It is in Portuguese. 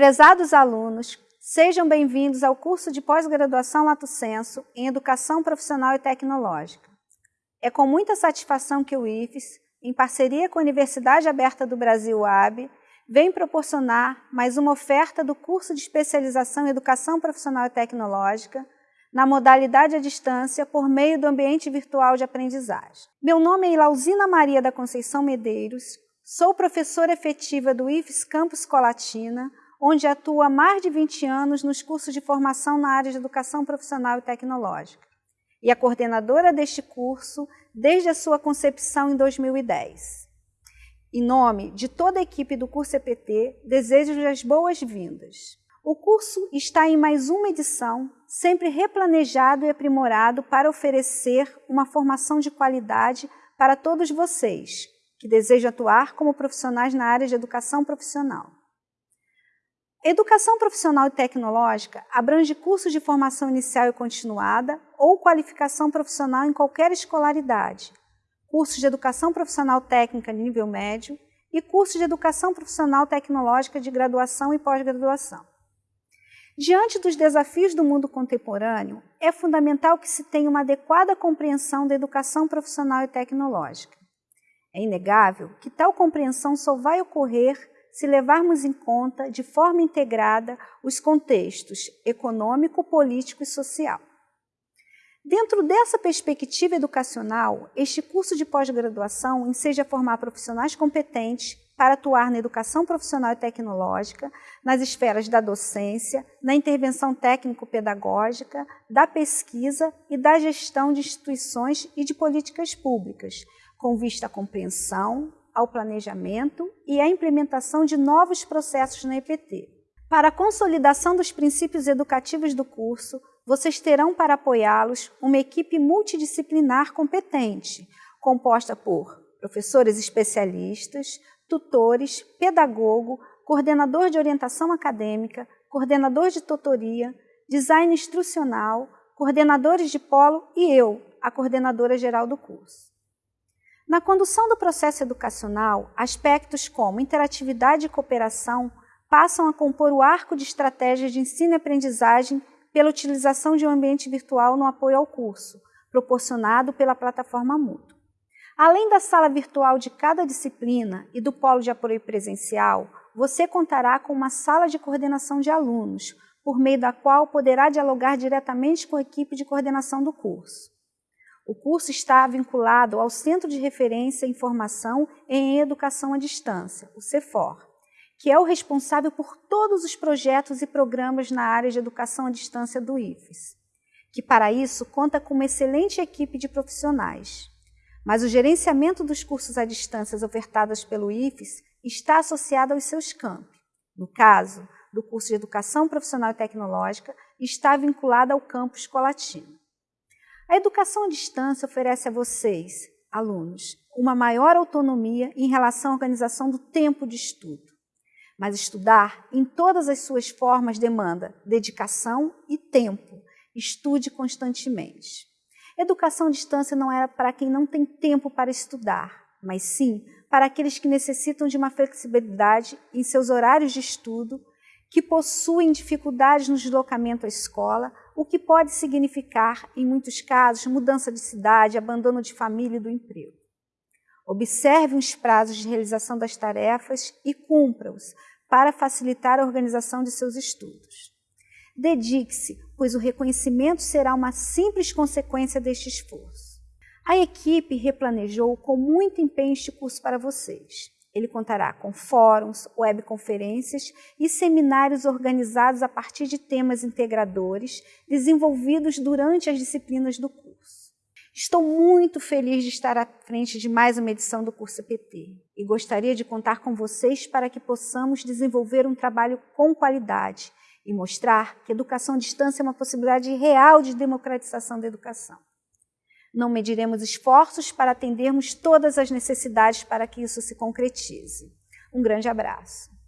Prezados alunos, sejam bem-vindos ao curso de pós-graduação Lato Senso em Educação Profissional e Tecnológica. É com muita satisfação que o IFES, em parceria com a Universidade Aberta do Brasil, AB, vem proporcionar mais uma oferta do curso de especialização em Educação Profissional e Tecnológica na modalidade à distância por meio do ambiente virtual de aprendizagem. Meu nome é Ilauzina Maria da Conceição Medeiros, sou professora efetiva do IFES Campus Colatina, onde atua há mais de 20 anos nos cursos de formação na área de educação profissional e tecnológica, e a coordenadora deste curso desde a sua concepção em 2010. Em nome de toda a equipe do curso EPT, desejo as boas-vindas. O curso está em mais uma edição, sempre replanejado e aprimorado para oferecer uma formação de qualidade para todos vocês que desejam atuar como profissionais na área de educação profissional. Educação profissional e tecnológica abrange cursos de formação inicial e continuada ou qualificação profissional em qualquer escolaridade, cursos de educação profissional técnica de nível médio e cursos de educação profissional tecnológica de graduação e pós-graduação. Diante dos desafios do mundo contemporâneo, é fundamental que se tenha uma adequada compreensão da educação profissional e tecnológica. É inegável que tal compreensão só vai ocorrer se levarmos em conta de forma integrada os contextos econômico, político e social. Dentro dessa perspectiva educacional, este curso de pós-graduação enseja formar profissionais competentes para atuar na educação profissional e tecnológica, nas esferas da docência, na intervenção técnico-pedagógica, da pesquisa e da gestão de instituições e de políticas públicas, com vista à compreensão, ao planejamento e à implementação de novos processos na EPT. Para a consolidação dos princípios educativos do curso, vocês terão para apoiá-los uma equipe multidisciplinar competente, composta por professores especialistas, tutores, pedagogo, coordenador de orientação acadêmica, coordenador de tutoria, design instrucional, coordenadores de polo e eu, a coordenadora geral do curso. Na condução do processo educacional, aspectos como interatividade e cooperação passam a compor o arco de estratégias de ensino e aprendizagem pela utilização de um ambiente virtual no apoio ao curso, proporcionado pela plataforma Mudo. Além da sala virtual de cada disciplina e do polo de apoio presencial, você contará com uma sala de coordenação de alunos, por meio da qual poderá dialogar diretamente com a equipe de coordenação do curso. O curso está vinculado ao Centro de Referência em Formação em Educação à Distância, o CEFOR, que é o responsável por todos os projetos e programas na área de educação à distância do IFES, que para isso conta com uma excelente equipe de profissionais. Mas o gerenciamento dos cursos à distância ofertados pelo IFES está associado aos seus campi. No caso do curso de Educação Profissional e Tecnológica, está vinculado ao campus Colatino. A educação à distância oferece a vocês, alunos, uma maior autonomia em relação à organização do tempo de estudo. Mas estudar em todas as suas formas demanda dedicação e tempo. Estude constantemente. Educação à distância não era para quem não tem tempo para estudar, mas sim para aqueles que necessitam de uma flexibilidade em seus horários de estudo, que possuem dificuldades no deslocamento à escola o que pode significar, em muitos casos, mudança de cidade, abandono de família e do emprego. Observe os prazos de realização das tarefas e cumpra-os para facilitar a organização de seus estudos. Dedique-se, pois o reconhecimento será uma simples consequência deste esforço. A equipe replanejou com muito empenho este curso para vocês. Ele contará com fóruns, webconferências e seminários organizados a partir de temas integradores desenvolvidos durante as disciplinas do curso. Estou muito feliz de estar à frente de mais uma edição do curso PT e gostaria de contar com vocês para que possamos desenvolver um trabalho com qualidade e mostrar que educação à distância é uma possibilidade real de democratização da educação. Não mediremos esforços para atendermos todas as necessidades para que isso se concretize. Um grande abraço.